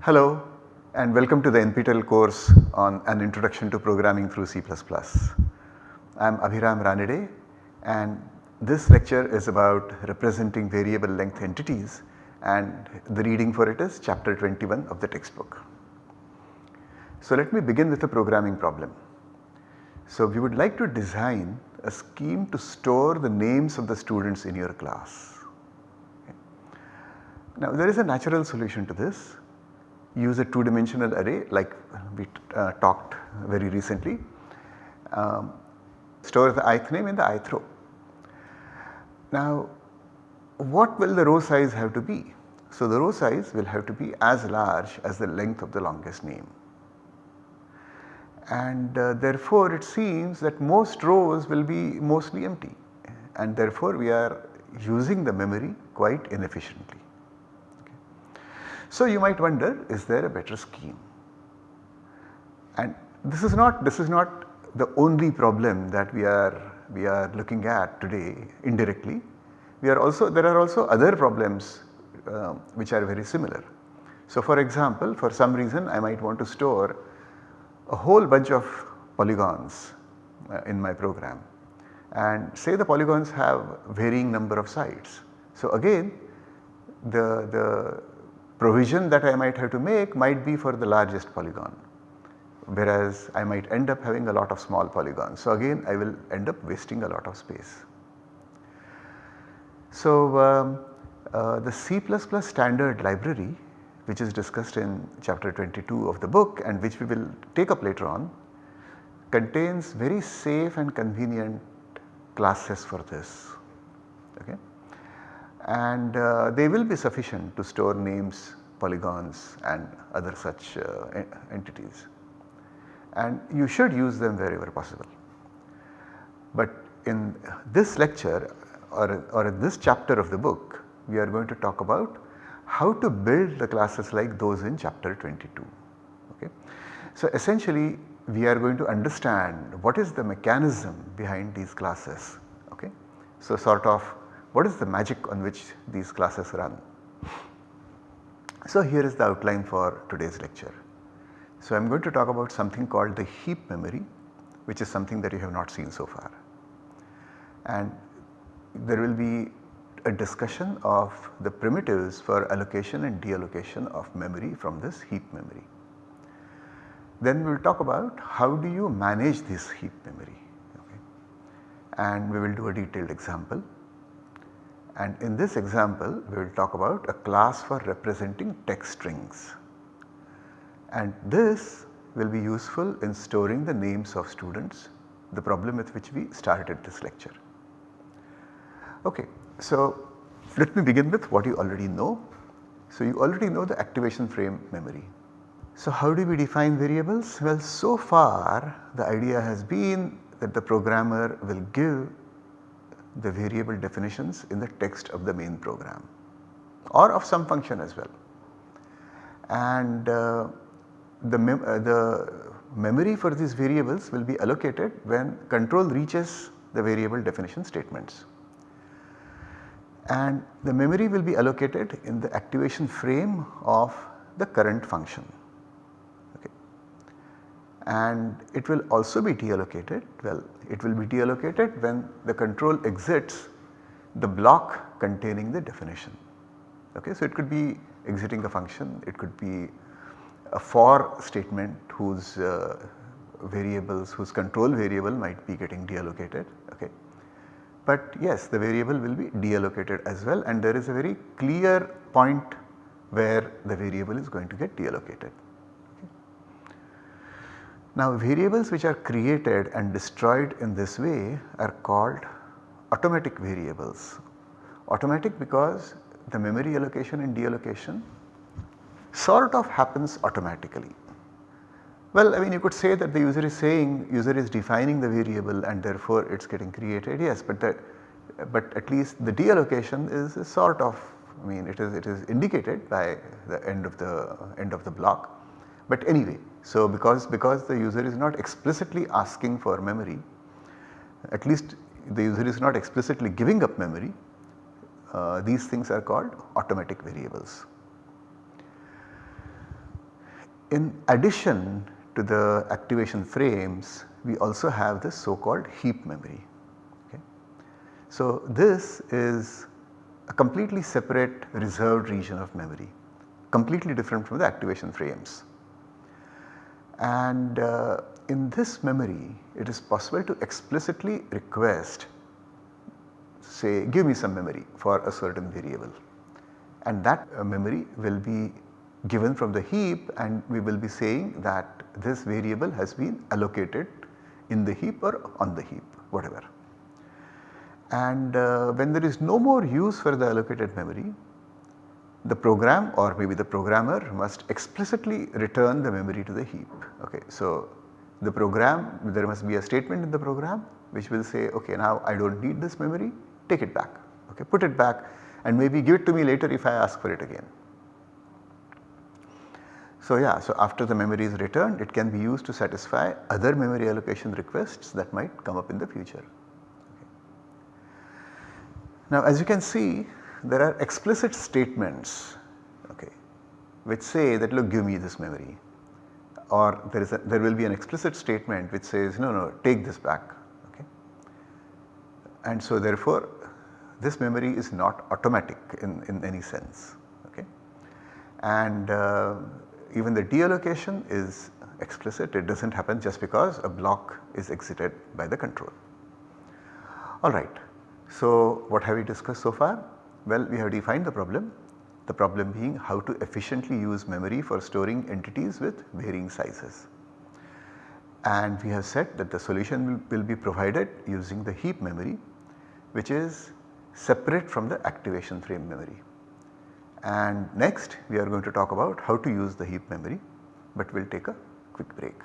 Hello and welcome to the NPTEL course on an introduction to programming through C++. I am Abhiram Ranade and this lecture is about representing variable length entities and the reading for it is chapter 21 of the textbook. So let me begin with a programming problem. So we would like to design a scheme to store the names of the students in your class. Okay. Now there is a natural solution to this use a 2 dimensional array like we uh, talked very recently. Um, store the ith name in the ith row. Now what will the row size have to be? So the row size will have to be as large as the length of the longest name. And uh, therefore it seems that most rows will be mostly empty and therefore we are using the memory quite inefficiently. So you might wonder is there a better scheme? And this is not this is not the only problem that we are we are looking at today indirectly. We are also there are also other problems uh, which are very similar. So for example for some reason I might want to store a whole bunch of polygons uh, in my program and say the polygons have varying number of sides. So again the, the provision that I might have to make might be for the largest polygon whereas I might end up having a lot of small polygons. So again I will end up wasting a lot of space. So um, uh, the C++ standard library which is discussed in chapter 22 of the book and which we will take up later on contains very safe and convenient classes for this. Okay and uh, they will be sufficient to store names, polygons and other such uh, entities and you should use them wherever possible. But in this lecture or, or in this chapter of the book we are going to talk about how to build the classes like those in chapter 22. Okay. So essentially we are going to understand what is the mechanism behind these classes. Okay. So sort of what is the magic on which these classes run? So here is the outline for today's lecture. So I am going to talk about something called the heap memory which is something that you have not seen so far. And there will be a discussion of the primitives for allocation and deallocation of memory from this heap memory. Then we will talk about how do you manage this heap memory okay. and we will do a detailed example and in this example we will talk about a class for representing text strings and this will be useful in storing the names of students the problem with which we started this lecture. Okay, so let me begin with what you already know. So you already know the activation frame memory. So how do we define variables? Well so far the idea has been that the programmer will give the variable definitions in the text of the main program or of some function as well. And uh, the, mem uh, the memory for these variables will be allocated when control reaches the variable definition statements. And the memory will be allocated in the activation frame of the current function and it will also be deallocated well it will be deallocated when the control exits the block containing the definition. Okay. So, it could be exiting a function, it could be a for statement whose uh, variables whose control variable might be getting deallocated. Okay. But yes the variable will be deallocated as well and there is a very clear point where the variable is going to get deallocated. Now variables which are created and destroyed in this way are called automatic variables. Automatic because the memory allocation and deallocation sort of happens automatically. Well I mean you could say that the user is saying user is defining the variable and therefore it is getting created yes but that but at least the deallocation is, is sort of I mean it is it is indicated by the end of the end of the block but anyway, so because, because the user is not explicitly asking for memory, at least the user is not explicitly giving up memory, uh, these things are called automatic variables. In addition to the activation frames we also have this so called heap memory. Okay. So this is a completely separate reserved region of memory completely different from the activation frames. And uh, in this memory it is possible to explicitly request say give me some memory for a certain variable and that uh, memory will be given from the heap and we will be saying that this variable has been allocated in the heap or on the heap whatever. And uh, when there is no more use for the allocated memory the program or maybe the programmer must explicitly return the memory to the heap. Okay. So, the program there must be a statement in the program which will say okay now I do not need this memory take it back okay put it back and maybe give it to me later if I ask for it again. So yeah so after the memory is returned it can be used to satisfy other memory allocation requests that might come up in the future. Okay. Now as you can see there are explicit statements okay, which say that look give me this memory or there is a, there will be an explicit statement which says no no take this back okay. And so therefore this memory is not automatic in, in any sense okay. And uh, even the deallocation is explicit it does not happen just because a block is exited by the control. Alright. So what have we discussed so far? Well, we have defined the problem, the problem being how to efficiently use memory for storing entities with varying sizes. And we have said that the solution will, will be provided using the heap memory which is separate from the activation frame memory. And next we are going to talk about how to use the heap memory but we will take a quick break.